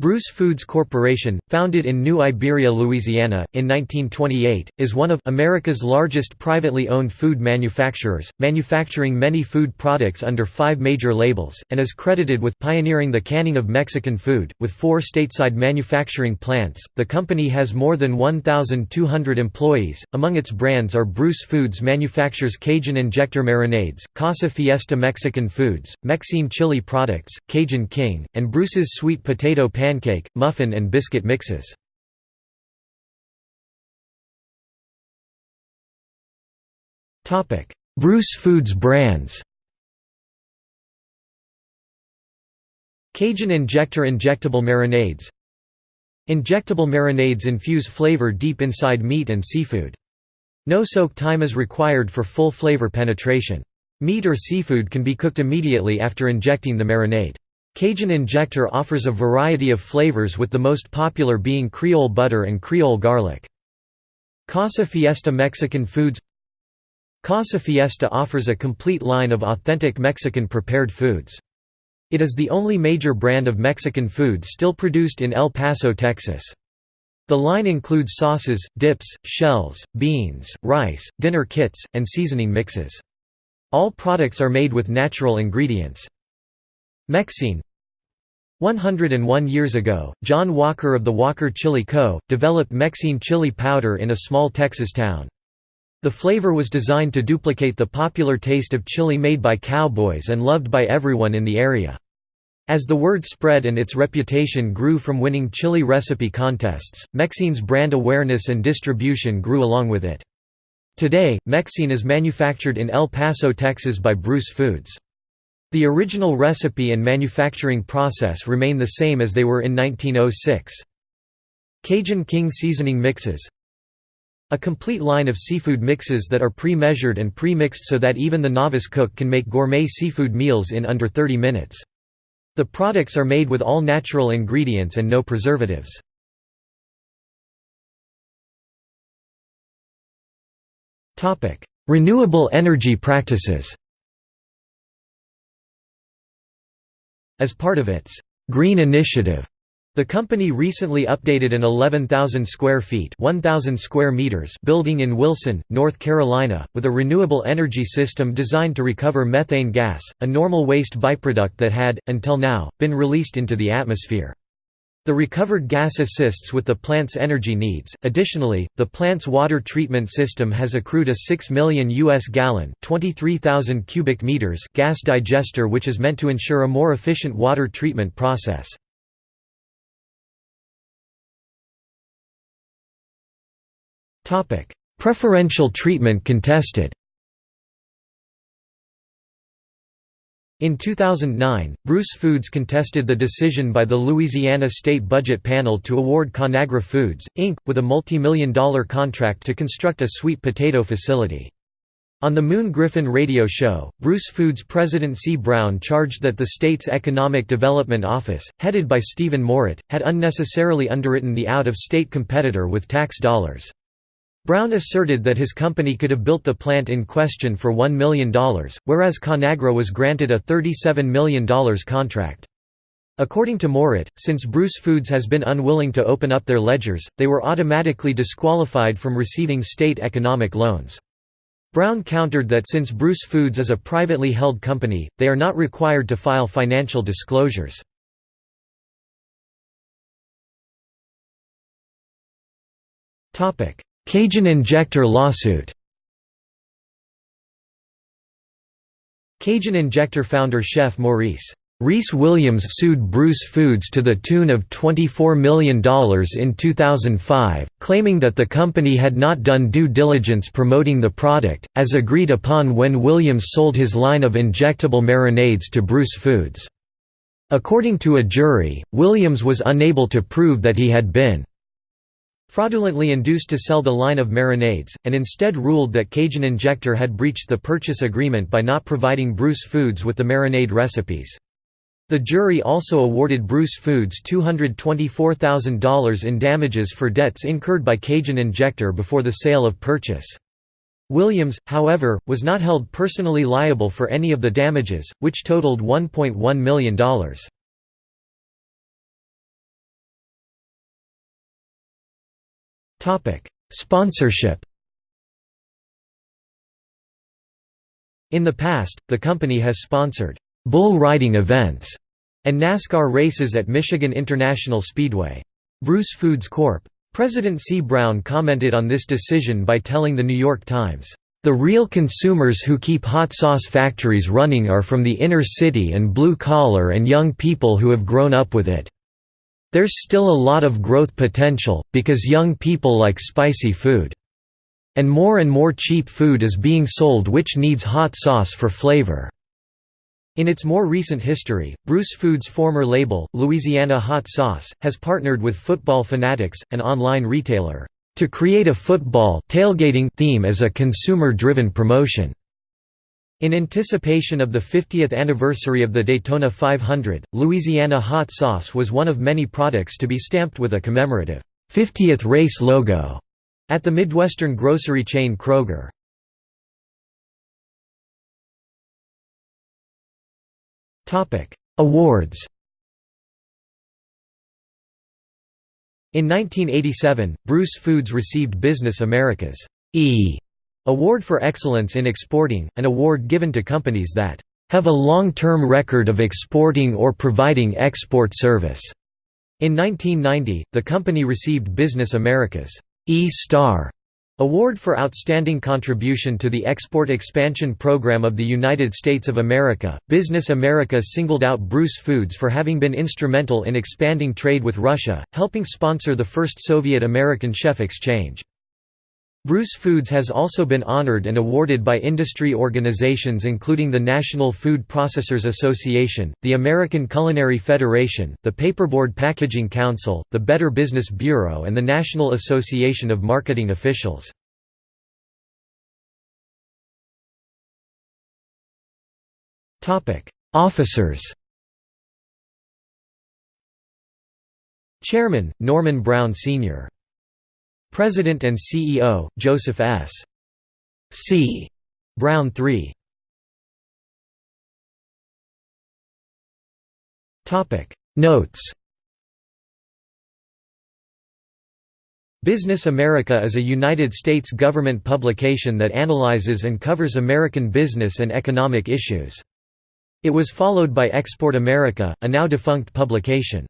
Bruce Foods Corporation, founded in New Iberia, Louisiana, in 1928, is one of America's largest privately owned food manufacturers, manufacturing many food products under five major labels, and is credited with pioneering the canning of Mexican food. With four stateside manufacturing plants, the company has more than 1,200 employees. Among its brands are Bruce Foods manufactures Cajun Injector marinades, Casa Fiesta Mexican Foods, Mexene chili products, Cajun King, and Bruce's sweet potato pan pancake, muffin and biscuit mixes. Bruce Foods brands Cajun Injector Injectable marinades Injectable marinades infuse flavor deep inside meat and seafood. No soak time is required for full flavor penetration. Meat or seafood can be cooked immediately after injecting the marinade. Cajun Injector offers a variety of flavors with the most popular being Creole butter and Creole garlic. Casa Fiesta Mexican Foods Casa Fiesta offers a complete line of authentic Mexican prepared foods. It is the only major brand of Mexican food still produced in El Paso, Texas. The line includes sauces, dips, shells, beans, rice, dinner kits, and seasoning mixes. All products are made with natural ingredients. Mexene 101 years ago, John Walker of the Walker Chili Co., developed Mexene chili powder in a small Texas town. The flavor was designed to duplicate the popular taste of chili made by cowboys and loved by everyone in the area. As the word spread and its reputation grew from winning chili recipe contests, Mexene's brand awareness and distribution grew along with it. Today, Mexene is manufactured in El Paso, Texas by Bruce Foods. The original recipe and manufacturing process remain the same as they were in 1906. Cajun King seasoning mixes A complete line of seafood mixes that are pre-measured and pre-mixed so that even the novice cook can make gourmet seafood meals in under 30 minutes. The products are made with all natural ingredients and no preservatives. Renewable energy practices As part of its Green Initiative, the company recently updated an 11,000 square feet 1,000 square meters building in Wilson, North Carolina, with a renewable energy system designed to recover methane gas, a normal waste byproduct that had, until now, been released into the atmosphere. The recovered gas assists with the plant's energy needs. Additionally, the plant's water treatment system has accrued a 6 million US gallon, 23,000 cubic meters gas digester which is meant to ensure a more efficient water treatment process. Topic: Preferential treatment contested. In 2009, Bruce Foods contested the decision by the Louisiana State Budget Panel to award Conagra Foods, Inc., with a multi-million dollar contract to construct a sweet potato facility. On the Moon Griffon radio show, Bruce Foods President C. Brown charged that the state's Economic Development Office, headed by Stephen Moret, had unnecessarily underwritten the out-of-state competitor with tax dollars. Brown asserted that his company could have built the plant in question for $1 million, whereas Conagra was granted a $37 million contract. According to Moret, since Bruce Foods has been unwilling to open up their ledgers, they were automatically disqualified from receiving state economic loans. Brown countered that since Bruce Foods is a privately held company, they are not required to file financial disclosures. Cajun Injector lawsuit Cajun Injector founder chef Maurice Reese Williams sued Bruce Foods to the tune of $24 million in 2005, claiming that the company had not done due diligence promoting the product, as agreed upon when Williams sold his line of injectable marinades to Bruce Foods. According to a jury, Williams was unable to prove that he had been fraudulently induced to sell the line of marinades, and instead ruled that Cajun Injector had breached the purchase agreement by not providing Bruce Foods with the marinade recipes. The jury also awarded Bruce Foods $224,000 in damages for debts incurred by Cajun Injector before the sale of purchase. Williams, however, was not held personally liable for any of the damages, which totaled $1.1 million. Sponsorship In the past, the company has sponsored bull riding events and NASCAR races at Michigan International Speedway. Bruce Foods Corp. President C. Brown commented on this decision by telling The New York Times, "...the real consumers who keep hot sauce factories running are from the inner city and blue-collar and young people who have grown up with it. There's still a lot of growth potential, because young people like spicy food. And more and more cheap food is being sold which needs hot sauce for flavor." In its more recent history, Bruce Foods' former label, Louisiana Hot Sauce, has partnered with Football Fanatics, an online retailer, to create a football tailgating theme as a consumer-driven promotion. In anticipation of the 50th anniversary of the Daytona 500, Louisiana Hot Sauce was one of many products to be stamped with a commemorative 50th race logo at the Midwestern grocery chain Kroger. Topic: Awards In 1987, Bruce Foods received Business America's E Award for Excellence in Exporting, an award given to companies that have a long-term record of exporting or providing export service. In 1990, the company received Business America's E-Star Award for Outstanding Contribution to the Export Expansion Program of the United States of America. Business America singled out Bruce Foods for having been instrumental in expanding trade with Russia, helping sponsor the first Soviet American chef exchange. Bruce Foods has also been honored and awarded by industry organizations including the National Food Processors Association, the American Culinary Federation, the Paperboard Packaging Council, the Better Business Bureau and the National Association of Marketing Officials. Officers Chairman, Norman Brown Sr. President and CEO, Joseph S. C. Brown III Notes Business America is a United States government publication that analyzes and covers American business and economic issues. It was followed by Export America, a now defunct publication.